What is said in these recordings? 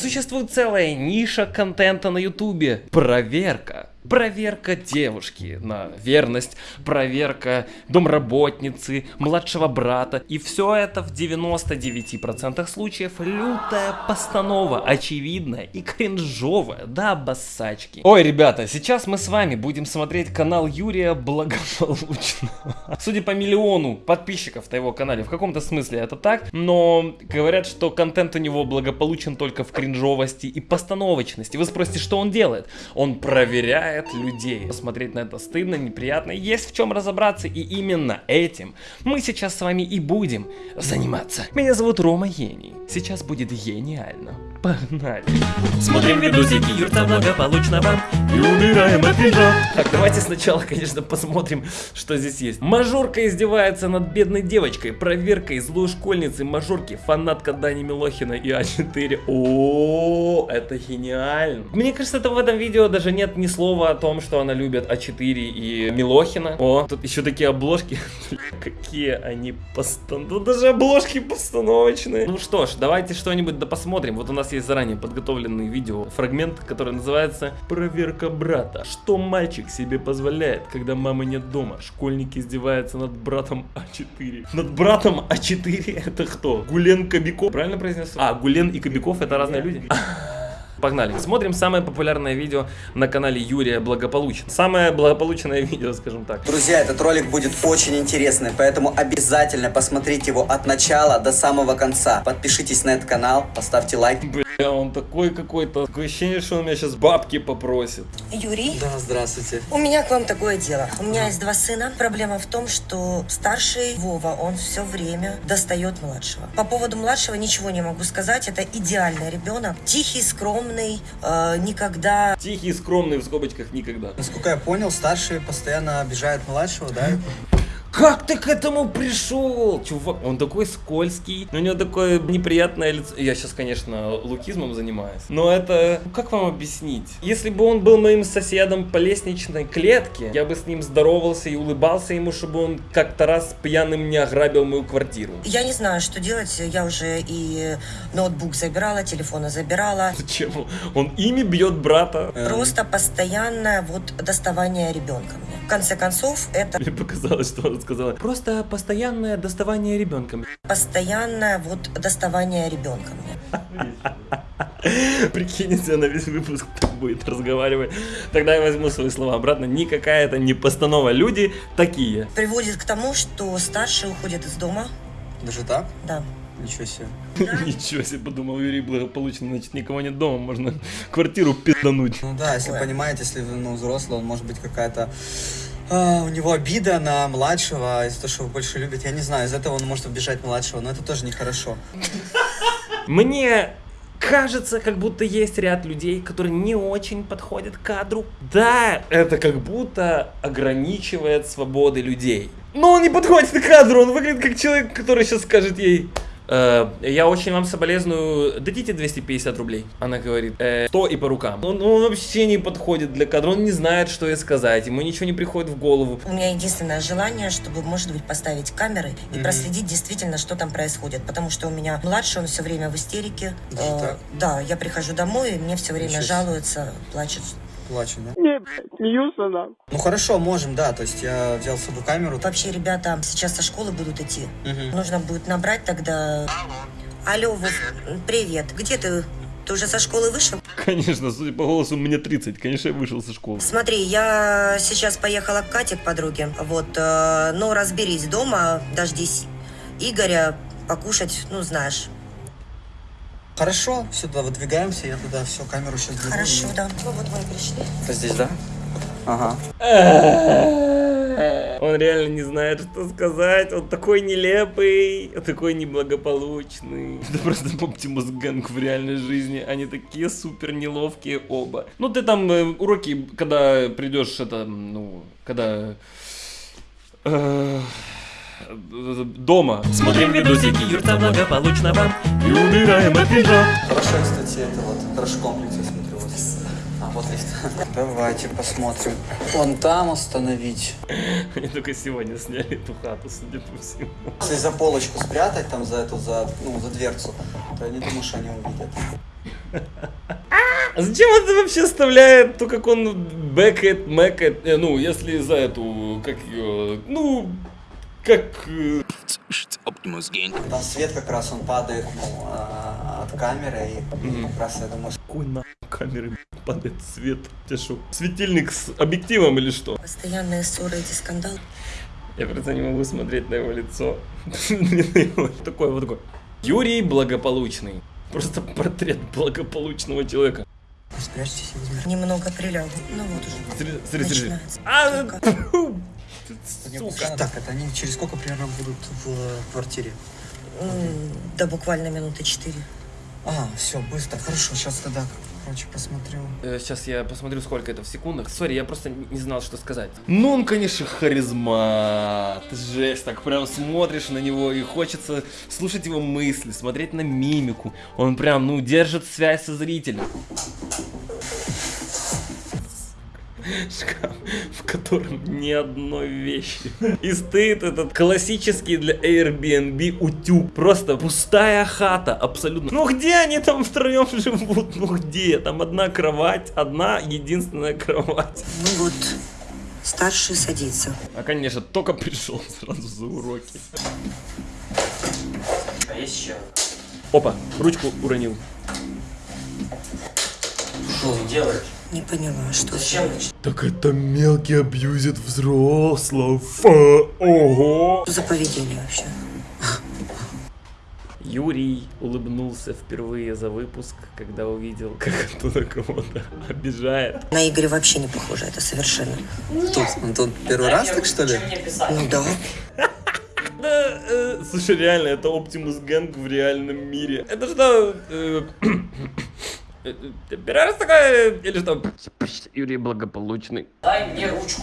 Существует целая ниша контента на ютубе. Проверка. Проверка девушки на верность, проверка домработницы, младшего брата. И все это в 99% случаев лютая постанова, очевидная и кринжовая, да, бассачки. Ой, ребята, сейчас мы с вами будем смотреть канал Юрия Благополучного. Судя по миллиону подписчиков на его канале, в каком-то смысле это так, но говорят, что контент у него благополучен только в кринжовости и постановочности. Вы спросите, что он делает? Он проверяет людей. Посмотреть на это стыдно, неприятно, есть в чем разобраться, и именно этим мы сейчас с вами и будем заниматься. Меня зовут Рома Гений. Сейчас будет гениально. Погнали. Смотрим видосики юрта благополучного и умираем от кринжа. Так, давайте сначала, конечно, посмотрим, что здесь есть. Мажорка издевается над бедной девочкой. Проверка из злой школьницы мажорки, фанатка Дани Милохина и А4. О, это гениально. Мне кажется, это в этом видео даже нет ни слова о том, что она любит А4 и Милохина. О, тут еще такие обложки. Какие они постан... Тут даже обложки постановочные. Ну что ж, давайте что-нибудь да посмотрим. Вот у нас есть заранее подготовленный видео фрагмент, который называется «Проверка брата». Что мальчик себе позволяет, когда мамы нет дома? Школьник издевается над братом А4. Над братом А4 это кто? Гулен Кобяков? Правильно произнес? А, Гулен и Кобяков это разные люди? Погнали. Смотрим самое популярное видео на канале Юрия Благополучен. Самое благополучное видео, скажем так. Друзья, этот ролик будет очень интересный, поэтому обязательно посмотрите его от начала до самого конца. Подпишитесь на этот канал, поставьте лайк. Бля, он такой какой-то. Такое ощущение, что он меня сейчас бабки попросит. Юрий, Да, здравствуйте. у меня к вам такое дело. У меня есть два сына. Проблема в том, что старший Вова, он все время достает младшего. По поводу младшего ничего не могу сказать. Это идеальный ребенок. Тихий, скромный, э, никогда Тихий, скромный, в скобочках никогда. Насколько я понял, старший постоянно обижает младшего, да? Как ты к этому пришел? Чувак, он такой скользкий, у него такое неприятное лицо. Я сейчас, конечно, лукизмом занимаюсь, но это... ну, Как вам объяснить? Если бы он был моим соседом по лестничной клетке, я бы с ним здоровался и улыбался ему, чтобы он как-то раз пьяным не ограбил мою квартиру. Я не знаю, что делать. Я уже и ноутбук забирала, телефоны забирала. Зачем? Он ими бьет брата. Просто постоянное вот доставание ребенка мне. В конце концов, это Мне показалось, что он сказала. Просто постоянное доставание ребенком. постоянное вот доставание ребенка мне. Прикинь, если она весь выпуск так будет разговаривать. Тогда я возьму свои слова обратно. Никакая это не постанова. Люди такие. Приводит к тому, что старший уходит из дома. Даже так? Да. Ничего себе. Ничего себе, подумал Юрий благополучно. Значит, никого нет дома, можно квартиру пиздануть. Ну да, если понимаете, если ну, взрослый, он может быть какая-то... а, у него обида на младшего из-за того, что его больше любит. Я не знаю, из этого он может обижать младшего, но это тоже нехорошо. Мне кажется, как будто есть ряд людей, которые не очень подходят к кадру. Да, это как будто ограничивает свободы людей. Но он не подходит к кадру, он выглядит как человек, который сейчас скажет ей... «Э, я очень вам соболезную, дадите 250 рублей. Она говорит, «Э, 100 и по рукам. Он, он вообще не подходит для кадра, он не знает, что ей сказать, ему ничего не приходит в голову. У меня единственное желание, чтобы, может быть, поставить камеры и проследить действительно, что там происходит. Потому что у меня младший, он все время в истерике. Э, да, я прихожу домой, и мне все время Ничего жалуются, плачут. Плачу, да? Не, блядь, смеются нам. Ну хорошо, можем, да. То есть я взял с собой камеру. Вообще, ребята сейчас со школы будут идти. Мгм. Нужно будет набрать тогда... Алло, Вов, привет. Где ты? Ты уже со школы вышел? Конечно, судя по голосу, мне 30, конечно, я вышел со школы. Смотри, я сейчас поехала к Кате, к подруге. Вот, э, ну, разберись дома, дождись Игоря, покушать, ну, знаешь. Хорошо, сюда выдвигаемся, я туда все, камеру сейчас беру. Хорошо, да. Ну, вот мы пришли. Это здесь, да? Ага. Он реально не знает, что сказать. Он такой нелепый, такой неблагополучный. Это просто Оптимус Гэнг в реальной жизни. Они такие супер неловкие оба. Ну, ты там э, уроки, когда придешь, это, ну, когда... э, дома. Смотрим видосики юрта благополучного и умираем от кринжа. Хорошо, кстати, это вот, хорошо комплекс, я смотрю. Вот. А, вот лифт. Давайте посмотрим. Вон там остановить. Они только сегодня сняли эту хату, судя по всему. Если за полочку спрятать, там за эту, за, ну, за дверцу, посмотрят. Я не думаю, что они увидят. А зачем это вообще вставляет то, как он бэкает, мэкает, э, ну, если за эту, как ее, ну, как... Optimus Gang. Там свет как раз он падает ну, а, от камеры, и Мгм. как раз я думаю, что Какой на камеры падает свет? Ты что, светильник с объективом или что? Постоянные ссоры, эти скандалы. Я просто не могу смотреть на его лицо. Такой вот такой. Юрий Благополучный. Просто портрет благополучного человека. спрячьтесь. Немного прилягу. Ну вот уже. Смотри, смотри, смотри. Сука. Так, это они через сколько примерно будут в квартире? М, Да буквально минуты четыре. А, все, быстро, хорошо, сейчас тогда, короче, посмотрю. Сейчас Э, я посмотрю, сколько это в секундах. Sorry, я просто не знал, что сказать. Ну, он, конечно, харизмат. Жесть, так прям смотришь на него и хочется слушать его мысли, смотреть на мимику. Он прям, ну, держит связь со зрителем. Шкаф, в котором ни одной вещи. И стоит этот классический для Airbnb утюг. Просто пустая хата, абсолютно. Ну где они там втроем живут? Ну где? Там одна кровать, одна единственная кровать. Ну вот, старший садится. А, конечно, только пришел сразу за уроки. А есть еще? Опа, ручку уронил. Что ты делаешь? Не поняла, что Зачем? Так это мелкий абьюзит взрослого. Ого. Что за поведение вообще? Юрий улыбнулся впервые за выпуск, когда увидел, как кто-то кого-то обижает. На Игоря вообще не похоже, это совершенно. Тут, он тут первый раз, так что ли? Ну да. Да, э, слушай, реально, это Оптимус Гэнг в реальном мире. Это что, э, э, э, первый раз такое, или что? Юрий благополучный. Дай мне ручку.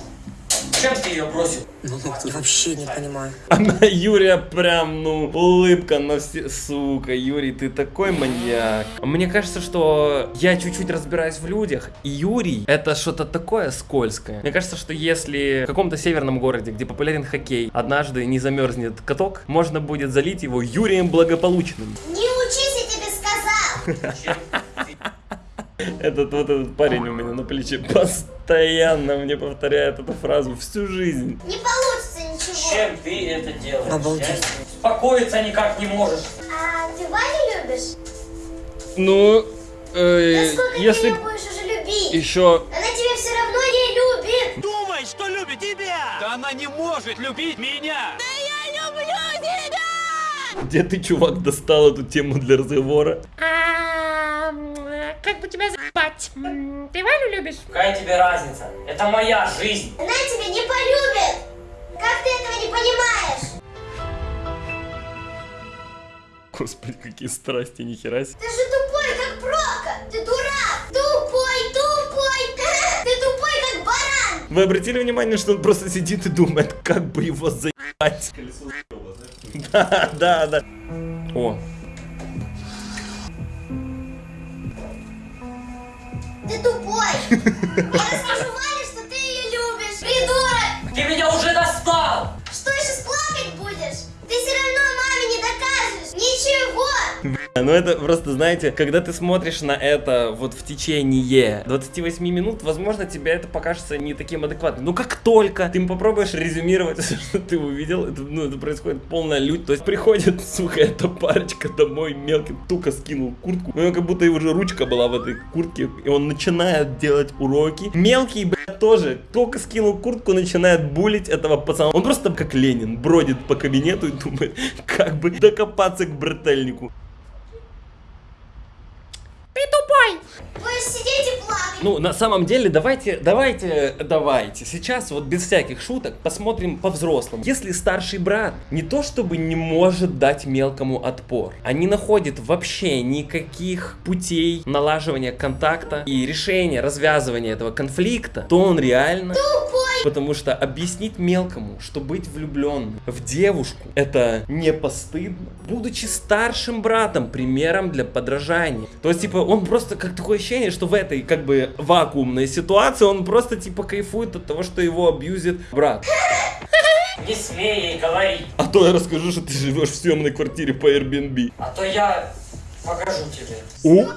Чем ты ее бросил? Ну, Я вообще не понимаю. А на Юрия прям, ну, улыбка на все... Сука, Юрий, ты такой маньяк. Мне кажется, что я чуть-чуть разбираюсь в людях, и Юрий — это что-то такое скользкое. Мне кажется, что если в каком-то северном городе, где популярен хоккей, однажды не замерзнет каток, можно будет залить его Юрием Благополучным. Не учись, я тебе сказал! Этот вот этот парень у меня на плече постоянно мне повторяет эту фразу всю жизнь. Не получится ничего. Чем ты это делаешь? Обалдеть. Я- Успокоиться никак не можешь. А ты Ваню любишь? Ну, э, ты если ее будешь уже любить? еще Она тебя все равно не любит. думает, что любит тебя! Да она не может любить меня! Я люблю тебя! Где ты, чувак, достал эту тему для разговора? А, бы тебя заебать? М, Ты Валю любишь? Какая тебе разница? Это моя жизнь. Она тебя не полюбит. Как ты этого не понимаешь? Господи, какие страсти, нихера себе. Ты же тупой, как Прока. Ты дурак. Тупой, тупой. Ты тупой, как баран. Вы обратили внимание, что он просто сидит и думает, как бы его заебать? Да, да, да. О, Ты тупой. Я расскажу что ты ее любишь. Придурок. ну это просто, знаете, когда ты смотришь на это вот в течение 28 минут, возможно, тебе это покажется не таким адекватным. Но как только ты попробуешь резюмировать все, что ты увидел, это, ну, это происходит полная лють. То есть приходит, сука, эта парочка домой, мелкий тука скинул куртку. У него как будто и уже ручка была в этой куртке, и он начинает делать уроки. Мелкий, блядь, тоже только скинул куртку, начинает булить этого пацана. Он просто как Ленин бродит по кабинету и думает, как бы докопаться к брательнику. Ты тупой! Будешь сидеть и плакать. Ну, на самом деле, давайте, давайте, давайте. Сейчас вот без всяких шуток посмотрим по-взрослому. Если старший брат не то чтобы не может дать мелкому отпор, а не находит вообще никаких путей налаживания контакта и решения, развязывания этого конфликта, то он реально... Потому что объяснить мелкому, что быть влюбленным в девушку это не постыдно, будучи старшим братом, примером для подражания. То есть, типа, он просто как такое ощущение, что в этой как бы вакуумной ситуации он просто типа кайфует от того, что его абьюзит брат. Не смей ей говорить. А то я расскажу, что ты живешь в съемной квартире по Airbnb. А то я Покажу тебе. О,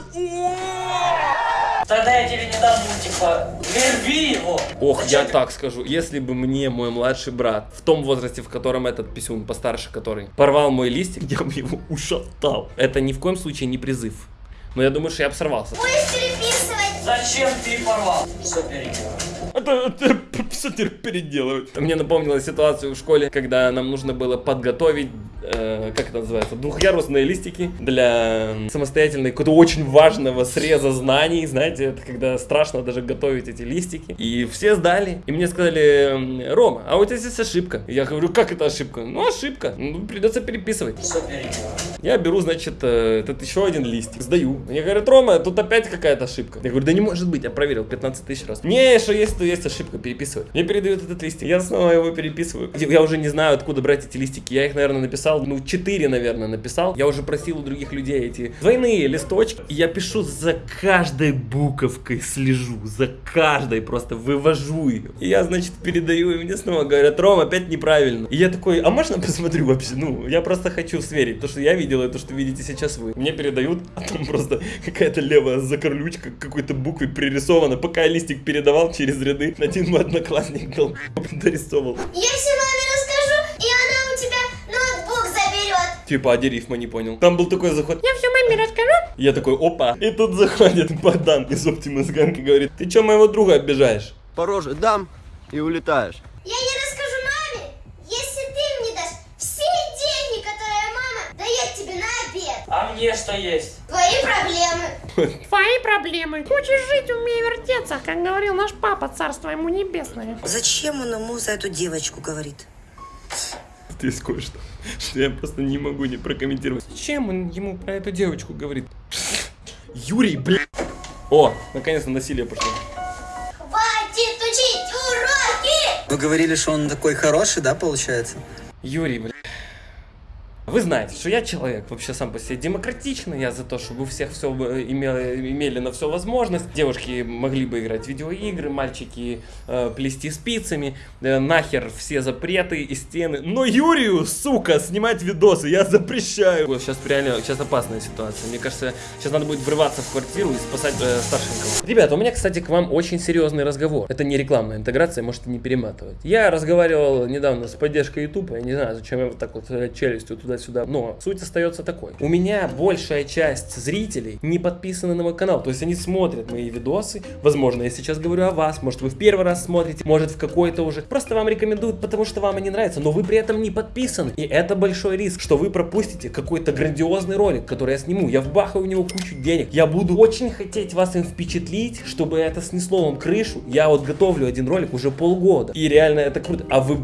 Тогда я тебе не дам мультика. Верви его. Ох, Зачем я ты- так скажу, если бы мне мой младший брат, в том возрасте, в котором этот писюн, постарше который, порвал мой листик, я бы его ушатал. Это ни в коем случае не призыв. Но я думаю, что я бы сорвался. Будешь переписывать? Зачем ты порвал? Все переделал. Это, это все теперь переделывать. Мне напомнила ситуацию в школе, когда нам нужно было подготовить, э, как это называется, двухъярусные листики для самостоятельной, какого-то очень важного среза знаний. Знаете, это когда страшно даже готовить эти листики. И все сдали. И мне сказали, «М, Рома, а у тебя здесь ошибка. Я говорю, как это ошибка? Ну, ошибка. Ну, придется переписывать. Все переделал. Я беру, значит, э, этот еще один листик, сдаю. Мне говорят, Рома, тут опять какая-то ошибка. Я говорю, да не может быть, я проверил 15 тысяч раз. Не, что есть, то есть ошибка, переписывай. Мне передают этот листик, я снова его переписываю. Я уже не знаю, откуда брать эти листики. Я их, наверное, написал, ну, 4, наверное, написал. Я уже просил у других людей эти двойные листочки. Я пишу за каждой буковкой, слежу, за каждой просто вывожу ее. И я, значит, передаю, и мне снова говорят, Ром, опять неправильно. И я такой, а можно посмотрю вообще? Ну, я просто хочу сверить, то, что я видел, и то, что видите сейчас вы. Мне передают, а там просто какая-то левая закорлючка какой-то буквой пририсована. Пока я листик передавал через ряды, один мой одноклассник дал, дорисовал. Я все маме расскажу, и она у тебя ноутбук заберет. Типа, а дерифма не понял. Там был такой заход. Я все маме расскажу. Я такой, опа. И тут заходит Богдан из Optimus Gang и говорит, ты чё моего друга обижаешь? По роже дам и улетаешь. Я не расскажу маме, если ты мне дашь все деньги, которые мама дает тебе на обед. А мне что есть? Твои проблемы. Твои проблемы. Хочешь жить, умей вертеться, как говорил наш папа, царство ему небесное. Зачем он ему за эту девочку говорит? Здесь кое-что, что я просто не могу не прокомментировать. Зачем он ему про эту девочку говорит? Юрий, блин. О, наконец-то насилие пошло. Хватит учить уроки! Вы говорили, что он такой хороший, да, получается? Юрий, блин. Вы знаете, что я человек вообще сам по себе демократичный, я за то, чтобы у всех все имели, имели на все возможность. Девушки могли бы играть в видеоигры, мальчики э, плести спицами, э, нахер все запреты и стены. Но Юрию, сука, снимать видосы я запрещаю. Сейчас реально, сейчас опасная ситуация. Мне кажется, сейчас надо будет врываться в квартиру и спасать э, старшенького. Ребята, у меня, кстати, к вам очень серьезный разговор. Это не рекламная интеграция, можете не перематывать. Я разговаривал недавно с поддержкой YouTube, я не знаю, зачем я вот так вот э, челюстью туда-сюда, но суть остается такой. У меня большая часть зрителей не подписаны на мой канал, то есть они смотрят мои видосы, возможно, я сейчас говорю о вас, может вы в первый раз смотрите, может в какой-то уже, просто вам рекомендуют, потому что вам они нравятся, но вы при этом не подписаны, и это большой риск, что вы пропустите какой-то грандиозный ролик, который я сниму, я вбахаю в него кучу денег, я буду очень хотеть вас им впечатлить, чтобы это снесло вам крышу, я вот готовлю один ролик уже полгода, и реально это круто, а вы,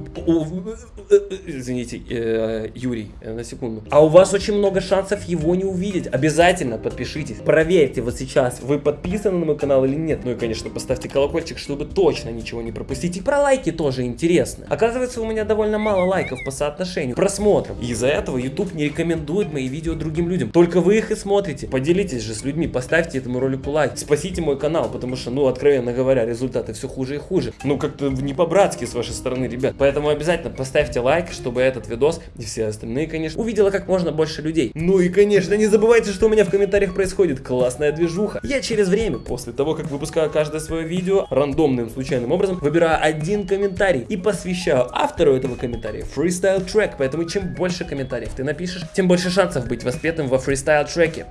извините, э, Юрий, э, на секунду, а у вас очень много шансов его не увидеть, обязательно подпишитесь, проверьте вот сейчас, вы подписаны на мой канал или нет, ну и конечно поставьте колокольчик, чтобы точно ничего не пропустить, и про лайки тоже интересно, оказывается у меня довольно мало лайков по соотношению просмотров, из-за этого YouTube не рекомендует мои видео другим людям, только вы их и смотрите, поделитесь же с людьми, поставьте этому ролику лайк, спасите мой канал, потому что, ну, откровенно говоря, результаты все хуже и хуже, ну, как-то не по-братски с вашей стороны, ребят, поэтому обязательно поставьте лайк, чтобы этот видос и все остальные, конечно, увидела как можно больше людей. Ну и, конечно, не забывайте, что у меня в комментариях происходит классная движуха. Я через время, после того, как выпускаю каждое свое видео, рандомным, случайным образом, выбираю один комментарий и посвящаю автору этого комментария фристайл трек, поэтому чем больше комментариев ты напишешь, тем больше шансов быть воспетым во фристайл треке.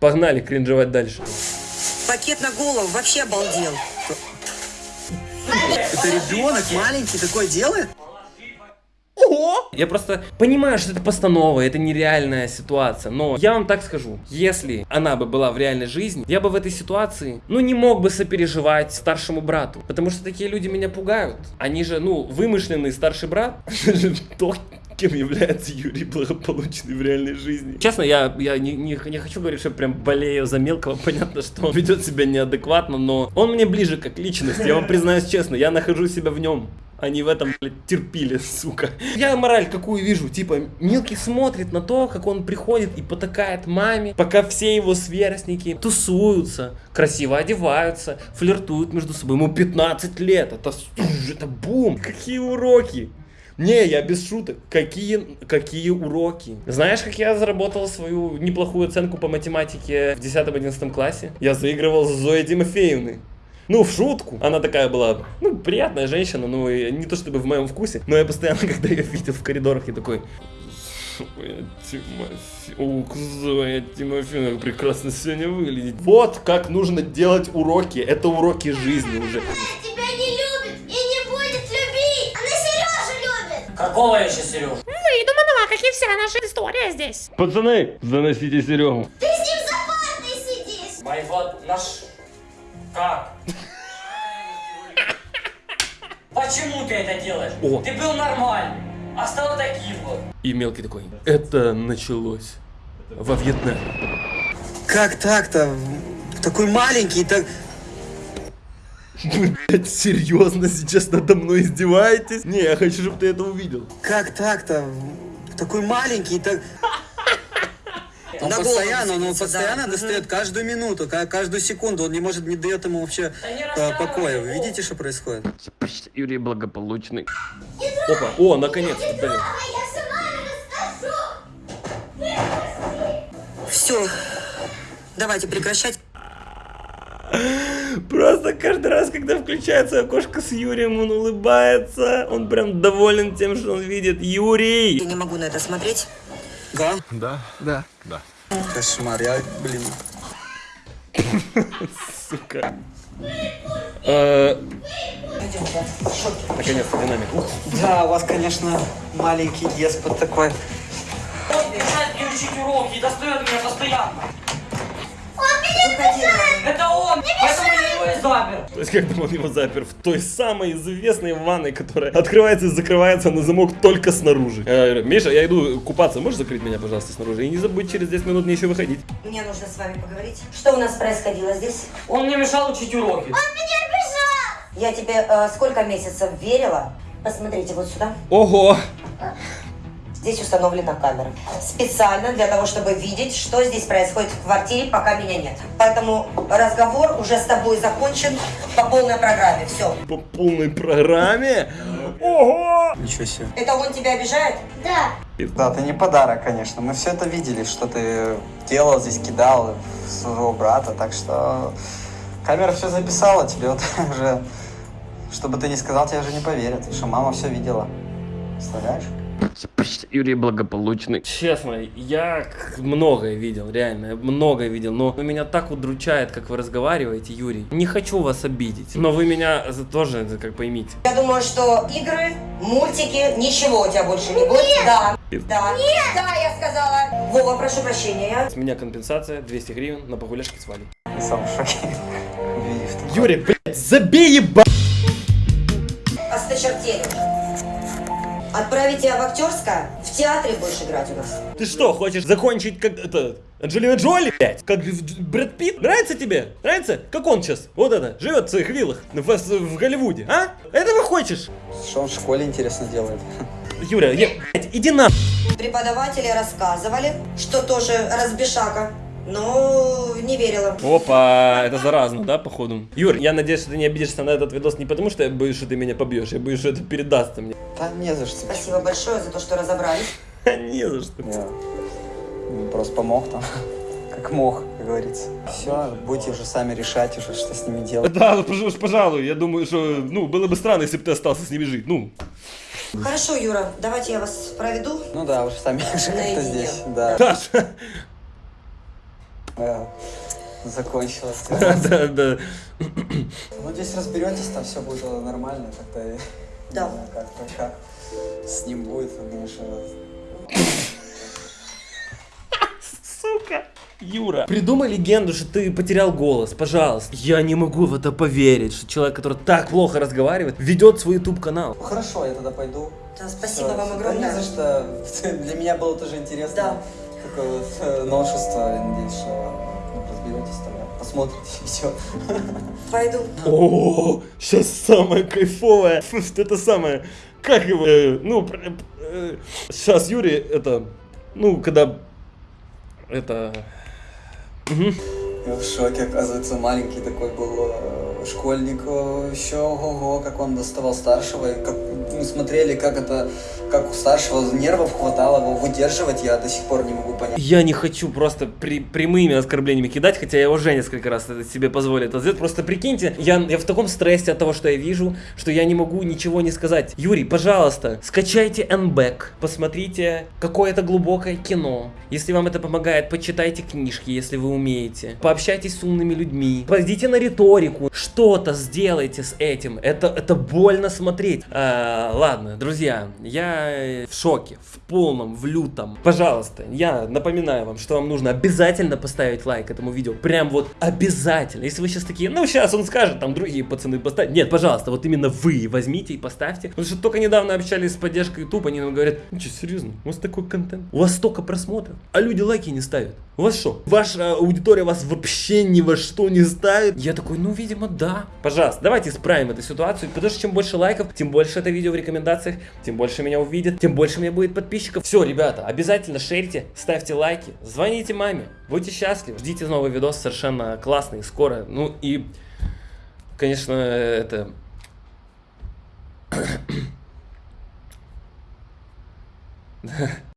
Погнали кринжевать дальше. Пакет на голову вообще обалдел. Это ребенок маленький такой делает? Я просто понимаю, что это постанова, это нереальная ситуация, но я вам так скажу, если она бы была в реальной жизни, я бы в этой ситуации, ну, не мог бы сопереживать старшему брату, потому что такие люди меня пугают. Они же, ну, вымышленный старший брат, кем является Юрий благополучный в реальной жизни. Честно, я, я не, не, не хочу говорить, что прям болею за мелкого, понятно, что он ведет себя неадекватно, но он мне ближе как личность, я вам признаюсь честно, я нахожу себя в нем. Они в этом, блядь, терпили, сука. Я мораль какую вижу, типа, Милки смотрит на то, как он приходит и потакает маме, пока все его сверстники тусуются, красиво одеваются, флиртуют между собой. Ему 15 лет, это, это бум. Какие уроки? Не, я без шуток. Какие, какие уроки? Знаешь, как я заработал свою неплохую оценку по математике в 10-11 классе? Я заигрывал с Зоей Тимофеевной. Ну, в шутку. Она такая была, ну, приятная женщина, ну, и не то чтобы в моем вкусе, но я постоянно, когда ее видел в коридорах, я такой... Зоя Тимофеевна, как прекрасно сегодня выглядит. Вот как нужно делать уроки. Это уроки жизни уже. Она тебя не любит и не будет любить. Она Сережу любит. Какого еще Сереж? Выйду, Манова, как и вся наша история здесь. Пацаны, заносите Серегу. Ты с ним за партой сидишь. Моего наш... Почему ты это делаешь? О. Ты был нормальный, а стал таким вот. И мелкий такой. Это началось во Вьетнаме. Как так-то? Такой маленький, так... Вы, блядь, серьезно сейчас надо мной издеваетесь? Не, я хочу, чтобы ты это увидел. Как так-то? Такой маленький, так... Он На постоянно, он его садится, постоянно да. достает каждую минуту, ка- каждую секунду. Он не может, не дает ему вообще Да э, покоя. Вы видите, что происходит? Юрий благополучный. Опа, о, наконец-то. Все. Давайте прекращать. Просто каждый раз, когда включается окошко с Юрием, он улыбается. Он прям доволен тем, что он видит. Юрий! Я не могу на это смотреть. Да? Да, да, да. Кошмар, я, блин. Сука. Э. Наконец-то динамик. Да, у вас, конечно, маленький деспот такой. Он мешает мне учить уроки и достает меня постоянно. Выходи. Это он, поэтому я его и запер. То есть, когда он его запер в той самой известной ванной, которая открывается и закрывается на замок только снаружи. Я говорю, Миша, я иду купаться, можешь закрыть меня, пожалуйста, снаружи? И не забудь через 10 минут мне еще выходить. Мне нужно с вами поговорить. Что у нас происходило здесь? Он мне мешал учить уроки. Я тебе э, сколько месяцев верила? Посмотрите вот сюда. Ого! Здесь установлена камера. Специально для того, чтобы видеть, что здесь происходит в квартире, пока меня нет. Поэтому разговор уже с тобой закончен по полной программе. Все. По полной программе? Ого! Ничего себе. Это он тебя обижает? Да. Да, ты не подарок, конечно. Мы все это видели, что ты делал здесь, кидал своего брата, так что камера все записала, тебе вот уже, чтобы ты не сказал, тебе же не поверят, что мама все видела. Представляешь? Юрий благополучный. Честно, я многое видел, реально, многое видел, но меня так удручает, как вы разговариваете, Юрий. Не хочу вас обидеть, но вы меня за- тоже, как поймите. Я думаю, что игры, мультики, ничего у тебя больше не будет. Да. Да. Да, я сказала. Вова, прошу прощения. С меня компенсация 200 гривен на погуляшке с Валей. Я сам в шоке. Юрий, блядь, забей еба... Осточертели. Отправить тебя в актерское, в театре будешь играть у нас. Ты что, хочешь закончить как это... Анджелина Джоли, блядь? Как Брэд Питт? Нравится тебе? Нравится? Как он сейчас? Вот это, живет в своих виллах в, в Голливуде, а? Этого хочешь? Что он в школе интересно делает? Юля, я, блядь, иди на... Преподаватели рассказывали, что тоже разбешака, но не верила. Опа, это заразно, да, походу? Юр, я надеюсь, что ты не обидишься на этот видос не потому, что я боюсь, что ты меня побьешь, я боюсь, что это передастся мне. Да не за что. Спасибо большое за то, что разобрались. Не за что. Я ну, просто помог там, как мог, как говорится. Все, будете уже сами решать уже, что с ними делать. Да, ну, пожалуй, я думаю, что, ну, было бы странно, если бы ты остался с ними жить, ну. Хорошо, Юра, давайте я вас проведу. Ну да, уже сами уже как-то здесь, да. Даша, Да. Закончилось. да, да. Ну здесь разберетесь, там все будет нормально, как-то. я Да. Как-то как с ним будет, конечно. Сука. Юра. Придумай легенду, что ты потерял голос, пожалуйста. Я не могу в это поверить, что человек, который так плохо разговаривает, ведет свой YouTube канал. Хорошо, я тогда пойду. Да, спасибо Всё, вам да огромное. Не за что. Для меня было тоже интересно. Да. Такое вот э, новшество. Я надеюсь, что ну, разберетесь тогда. Посмотрите и все. Пойду. О, сейчас самое кайфовое. Это самое. Как его? э, ну, сейчас Юрий, это, ну, когда, это. Я в шоке, оказывается, маленький такой был э, школьник, еще ого, как он доставал старшего, и как, мы смотрели, как это, как у старшего нервов хватало его выдерживать, я до сих пор не могу понять. Я не хочу просто при, прямыми оскорблениями кидать, хотя я уже несколько раз это себе позволил сделать. Просто прикиньте, я, я в таком стрессе от того, что я вижу, что я не могу ничего не сказать. Юрий, пожалуйста, скачайте Нбэк, посмотрите какое-то глубокое кино. Если вам это помогает, почитайте книжки, если вы умеете. Пообщайтесь с умными людьми. Пойдите на риторику. Что-то сделайте с этим. Это, это больно смотреть. А, ладно, друзья, я э, в шоке, в полном, в лютом. Пожалуйста, я напоминаю вам, что вам нужно обязательно поставить лайк этому видео. Прям вот обязательно. Если вы сейчас такие, ну сейчас он скажет, там другие пацаны поставят. Нет, пожалуйста, вот именно вы возьмите и поставьте. Потому что только недавно общались с поддержкой YouTube, они нам говорят, ну что, серьезно, у вас такой контент, у вас столько просмотров, а люди лайки не ставят. У вас что? Ваша аудитория вас вообще ни во что не ставит? Я такой, ну, видимо, да. Пожалуйста, давайте исправим эту ситуацию, потому что чем больше лайков, тем больше это видео в рекомендациях, тем больше меня увидят, тем больше у меня будет подписчиков. Все, ребята, обязательно шерите, ставьте лайки, звоните маме, будьте счастливы, ждите новый видос совершенно классный, скоро. Ну и, конечно, это...